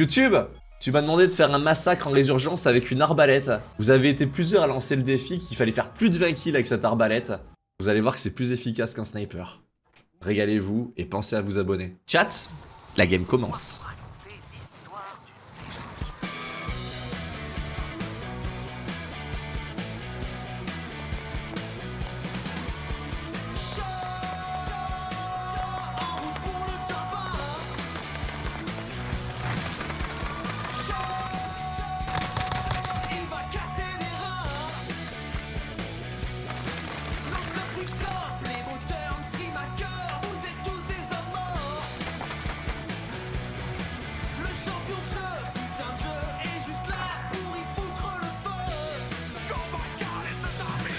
YouTube tu m'as demandé de faire un massacre en résurgence avec une arbalète. Vous avez été plusieurs à lancer le défi qu'il fallait faire plus de 20 kills avec cette arbalète. Vous allez voir que c'est plus efficace qu'un sniper. Régalez-vous et pensez à vous abonner. Chat, la game commence.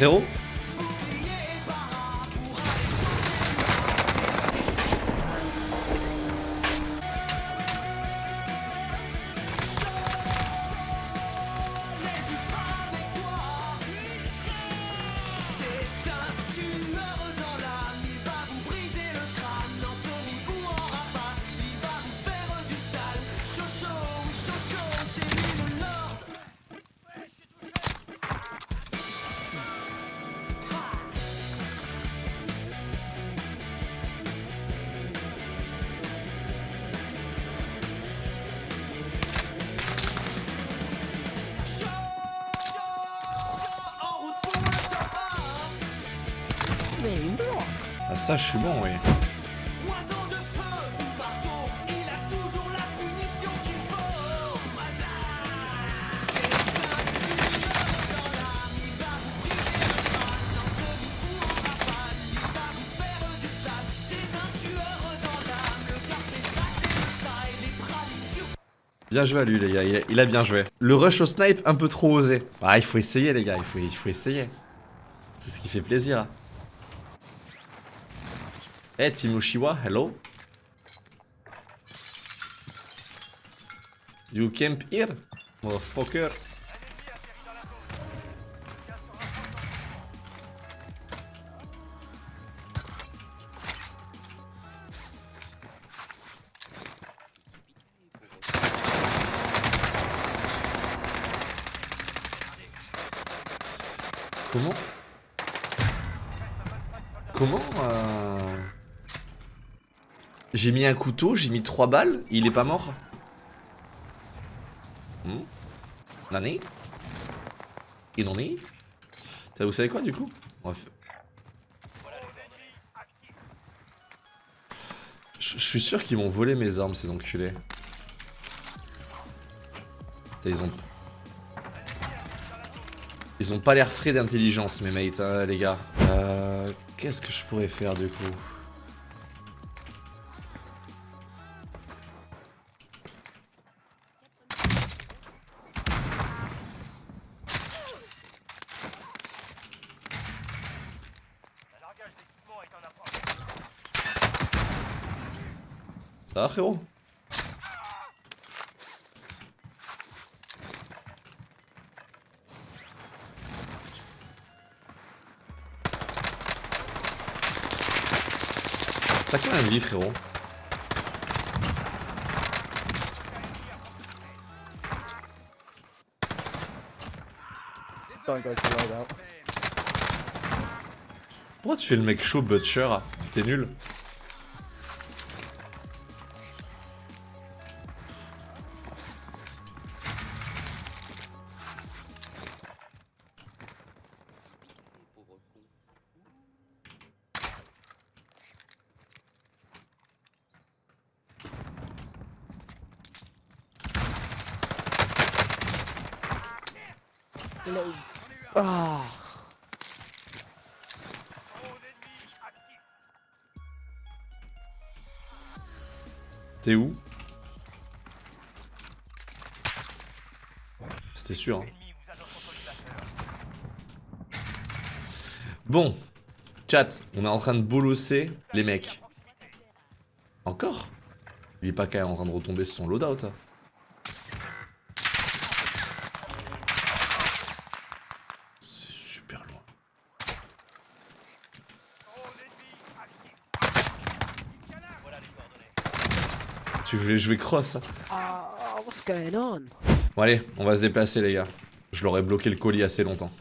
Frérot ça je suis bon oui. Bien joué à lui les gars, il a, bien joué. Le rush au snipe un peu trop osé. Ah il faut essayer les gars, il faut, il faut essayer. C'est ce qui fait plaisir. Hein. Hey hello. You camp here, motherfucker. Comment? Comment euh... J'ai mis un couteau, j'ai mis trois balles, il est pas mort. Hmm Nani? Il en est Vous savez quoi du coup? Je suis sûr qu'ils m'ont volé mes armes ces enculés. Ils ont... Ils ont pas l'air frais d'intelligence mes mates hein, les gars. Euh... Qu'est-ce que je pourrais faire du coup? Ça va frérot. T'as quand même vie frérot. Pourquoi tu fais le mec chaud butcher T'es nul T'es où C'était sûr. Hein. Bon, chat, on est en train de bolosser les mecs. Encore? Il est pas en train de retomber sur son loadout. Tu voulais jouer cross hein. Ah what's going on? Bon allez, on va se déplacer les gars. Je leur ai bloqué le colis assez longtemps.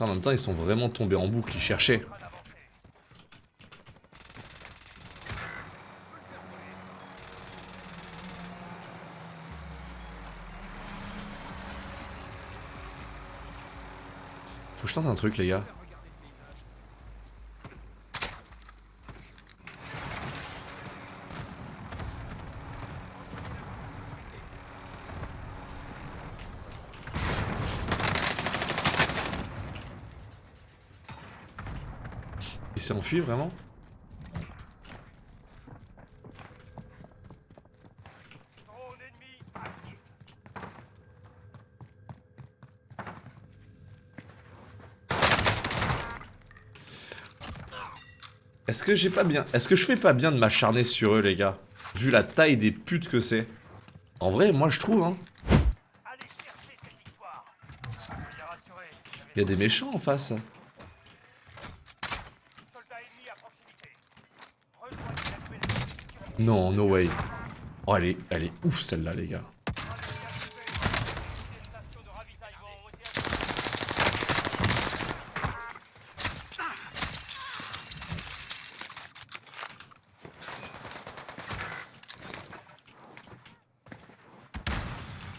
En même temps, ils sont vraiment tombés en boucle, ils cherchaient. Faut que je tente un truc les gars. Il s'est enfui vraiment Est-ce que j'ai pas bien... Est-ce que je fais pas bien de m'acharner sur eux les gars? Vu la taille des putes que c'est. En vrai, moi je trouve hein. Il y a des méchants en face. Non, no way. Oh, elle est, elle est ouf celle-là, les gars.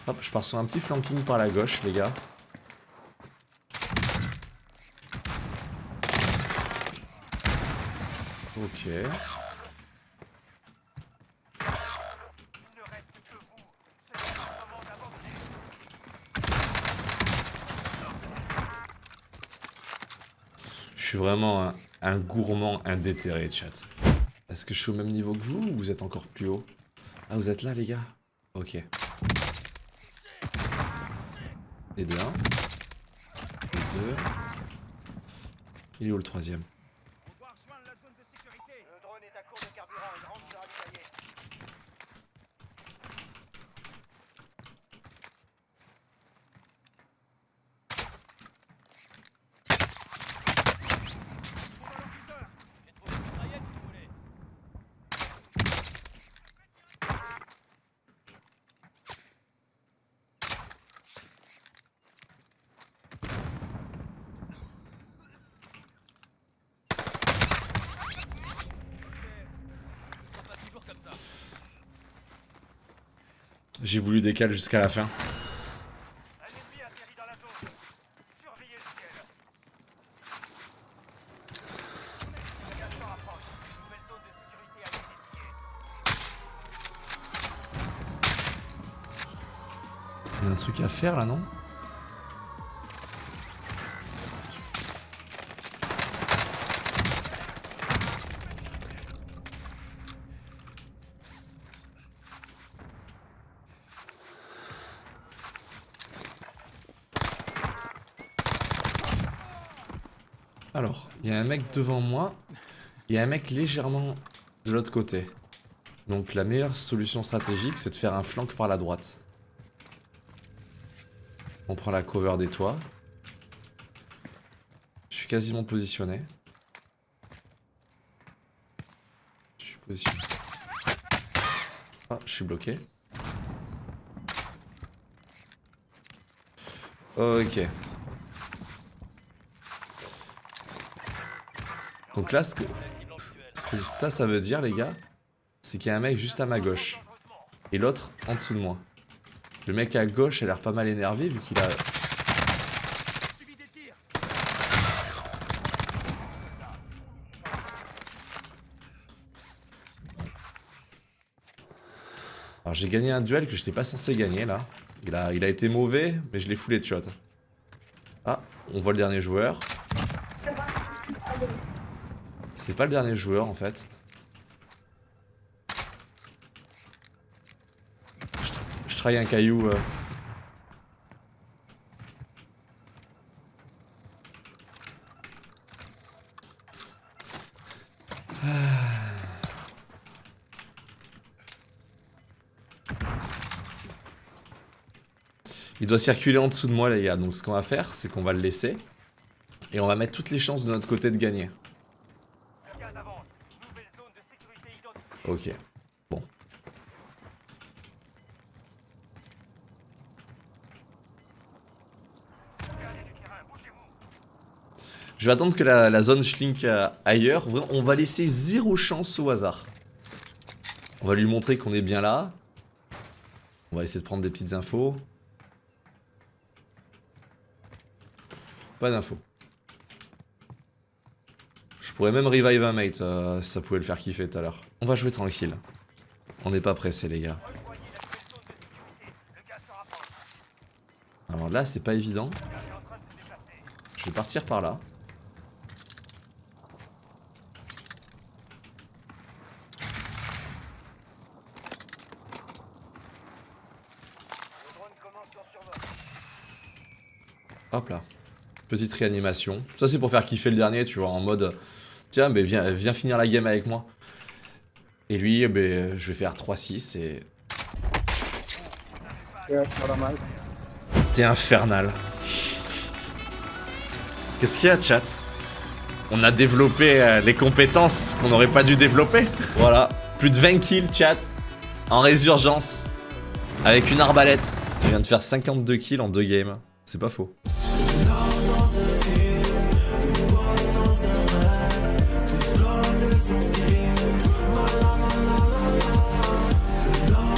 Hop, je pars sur un petit flanking par la gauche, les gars. Ok. Suis vraiment un, un gourmand indéterré, chat. Est-ce que je suis au même niveau que vous ou vous êtes encore plus haut? Ah, vous êtes là, les gars? Ok. Et de 1. Et deux. Il est où le troisième Le drone est à court de carburant, il rentre se ravitailler. J'ai voulu décaler jusqu'à la fin. Il y a un truc à faire là, non? Alors, il y a un mec devant moi, il y a un mec légèrement de l'autre côté. Donc la meilleure solution stratégique, c'est de faire un flank par la droite. On prend la cover des toits. Je suis quasiment positionné. Je suis positionné. Ah, je suis bloqué. Ok. Donc là, ce que, ça, veut dire, les gars, c'est qu'il y a un mec juste à ma gauche. Et l'autre en dessous de moi. Le mec à gauche a l'air pas mal énervé vu qu'il a... Alors j'ai gagné un duel que je n'étais pas censé gagner là. Il a, il a été mauvais, mais je l'ai foulé de shot. Ah, on voit le dernier joueur. C'est pas le dernier joueur en fait. Je, un caillou. euh. Il doit circuler en dessous de moi les gars, donc ce qu'on va faire, c'est qu'on va le laisser. Et on va mettre toutes les chances de notre côté de gagner. Ok. Bon. Je vais attendre que la, zone schlink euh, ailleurs. On va laisser zéro chance au hasard. On va lui montrer qu'on est bien là. On va essayer de prendre des petites infos. Pas d'infos. Je pourrais même revive un mate, ça pouvait le faire kiffer tout à l'heure. On va jouer tranquille. On n'est pas pressé les gars. Alors là, c'est pas évident. Je vais partir par là. Hop là. Petite réanimation. Ça, c'est pour faire kiffer le dernier, tu vois, en mode... Tiens, mais viens, viens finir la game avec moi. Et lui, ben, je vais faire 3-6 et... T'es infernal. Qu'est-ce qu'il y a, chat? On a développé euh, les compétences qu'on n'aurait pas dû développer. Voilà. Plus de 20 kills, chat. En résurgence. Avec une arbalète. Tu viens de faire 52 kills en deux games. C'est pas faux.